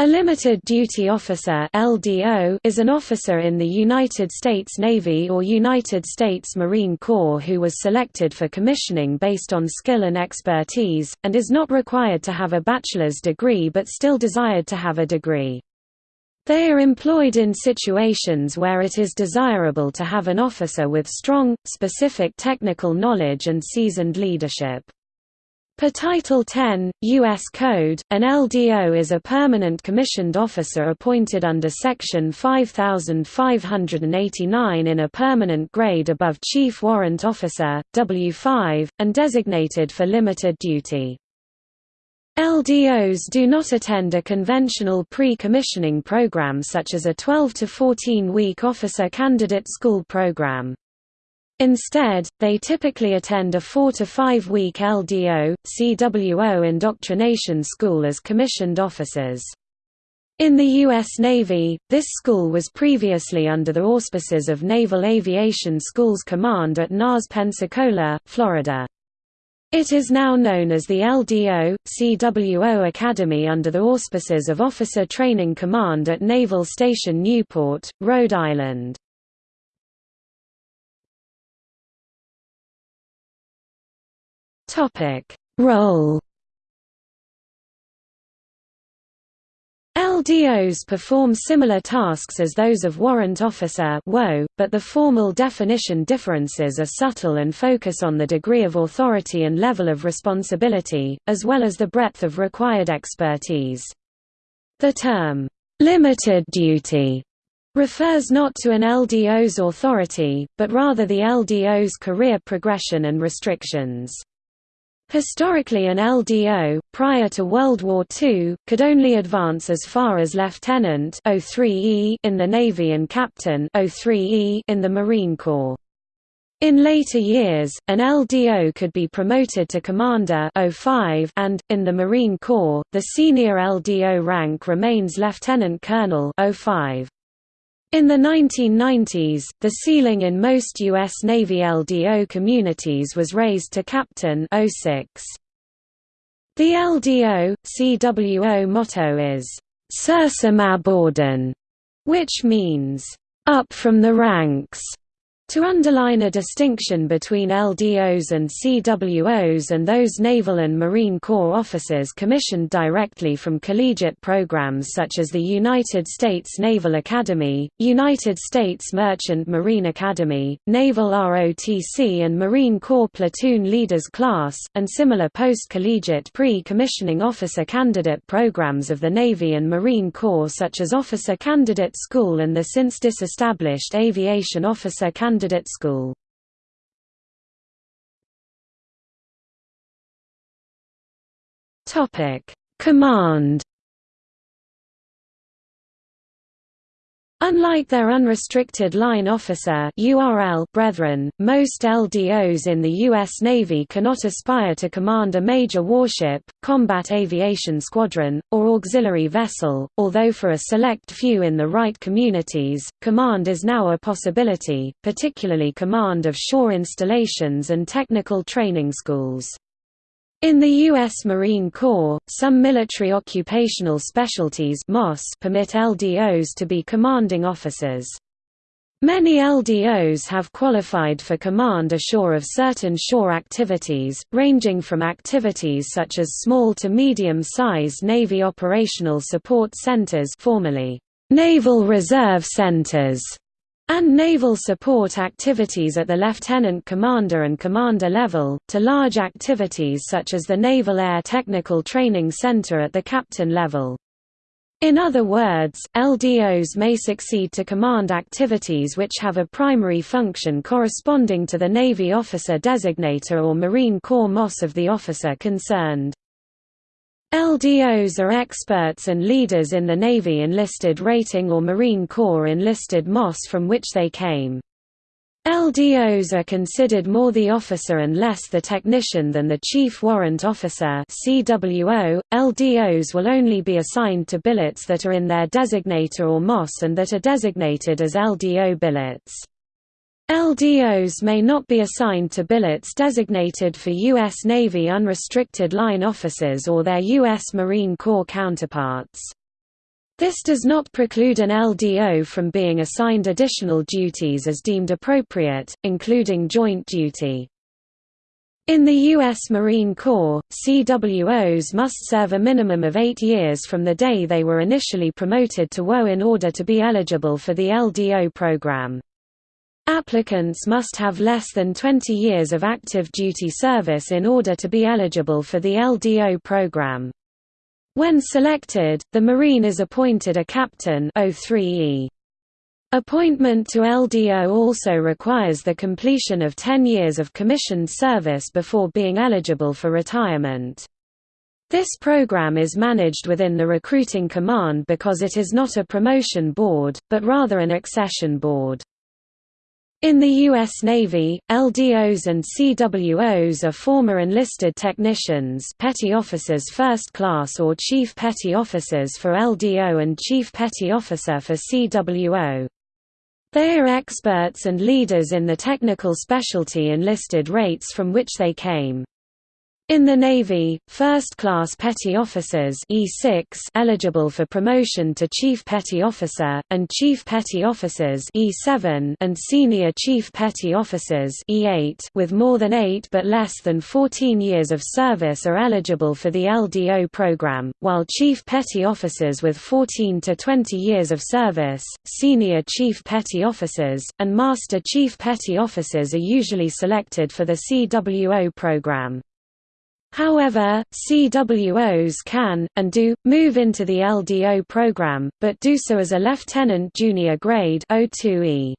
A limited duty officer (LDO) is an officer in the United States Navy or United States Marine Corps who was selected for commissioning based on skill and expertise and is not required to have a bachelor's degree but still desired to have a degree. They are employed in situations where it is desirable to have an officer with strong, specific technical knowledge and seasoned leadership. Per Title 10, U.S. Code, an LDO is a permanent commissioned officer appointed under Section 5589 in a permanent grade above Chief Warrant Officer, W5, and designated for limited duty. LDOs do not attend a conventional pre-commissioning program such as a 12 to 14-week officer candidate school program. Instead, they typically attend a four to five week LDO, CWO indoctrination school as commissioned officers. In the U.S. Navy, this school was previously under the auspices of Naval Aviation Schools Command at NAS Pensacola, Florida. It is now known as the LDO, CWO Academy under the auspices of Officer Training Command at Naval Station Newport, Rhode Island. Topic: Role. LDOs perform similar tasks as those of warrant officer but the formal definition differences are subtle and focus on the degree of authority and level of responsibility, as well as the breadth of required expertise. The term, "'limited duty' refers not to an LDO's authority, but rather the LDO's career progression and restrictions. Historically an LDO, prior to World War II, could only advance as far as lieutenant in the Navy and captain in the Marine Corps. In later years, an LDO could be promoted to commander and, in the Marine Corps, the senior LDO rank remains lieutenant colonel 05. In the 1990s, the ceiling in most U.S. Navy LDO communities was raised to Captain 06. The LDO, CWO motto is, Sursum ab ordine, which means, up from the ranks. To underline a distinction between LDOs and CWOs and those Naval and Marine Corps officers commissioned directly from collegiate programs such as the United States Naval Academy, United States Merchant Marine Academy, Naval ROTC and Marine Corps Platoon Leaders Class, and similar post-collegiate pre-commissioning officer candidate programs of the Navy and Marine Corps such as Officer Candidate School and the since disestablished Aviation Officer Candidate candidate school. Command Unlike their unrestricted line officer URL brethren, most LDOs in the U.S. Navy cannot aspire to command a major warship, combat aviation squadron, or auxiliary vessel, although for a select few in the right communities, command is now a possibility, particularly command of shore installations and technical training schools. In the U.S. Marine Corps, some military occupational specialties permit LDOs to be commanding officers. Many LDOs have qualified for command ashore of certain shore activities, ranging from activities such as small to medium-sized Navy Operational Support Centers formerly Naval Reserve Centers and naval support activities at the lieutenant commander and commander level, to large activities such as the Naval Air Technical Training Center at the captain level. In other words, LDOs may succeed to command activities which have a primary function corresponding to the Navy officer designator or Marine Corps MOS of the officer concerned. LDOs are experts and leaders in the Navy enlisted rating or Marine Corps enlisted MOS from which they came. LDOs are considered more the officer and less the technician than the Chief Warrant Officer CWO. LDOs will only be assigned to billets that are in their designator or MOS and that are designated as LDO billets. LDOs may not be assigned to billets designated for U.S. Navy unrestricted line officers or their U.S. Marine Corps counterparts. This does not preclude an LDO from being assigned additional duties as deemed appropriate, including joint duty. In the U.S. Marine Corps, CWOs must serve a minimum of eight years from the day they were initially promoted to WO in order to be eligible for the LDO program. Applicants must have less than 20 years of active duty service in order to be eligible for the LDO program. When selected, the Marine is appointed a captain 03E. Appointment to LDO also requires the completion of 10 years of commissioned service before being eligible for retirement. This program is managed within the recruiting command because it is not a promotion board, but rather an accession board. In the U.S. Navy, LDOs and CWOs are former enlisted technicians petty officers first class or chief petty officers for LDO and chief petty officer for CWO. They are experts and leaders in the technical specialty enlisted rates from which they came. In the Navy, first-class petty officers E6 eligible for promotion to chief petty officer, and chief petty officers E7 and senior chief petty officers E8 with more than 8 but less than 14 years of service are eligible for the LDO program, while chief petty officers with 14 to 20 years of service, senior chief petty officers, and master chief petty officers are usually selected for the CWO program. However, CWOs can, and do, move into the LDO program, but do so as a lieutenant junior grade O2E.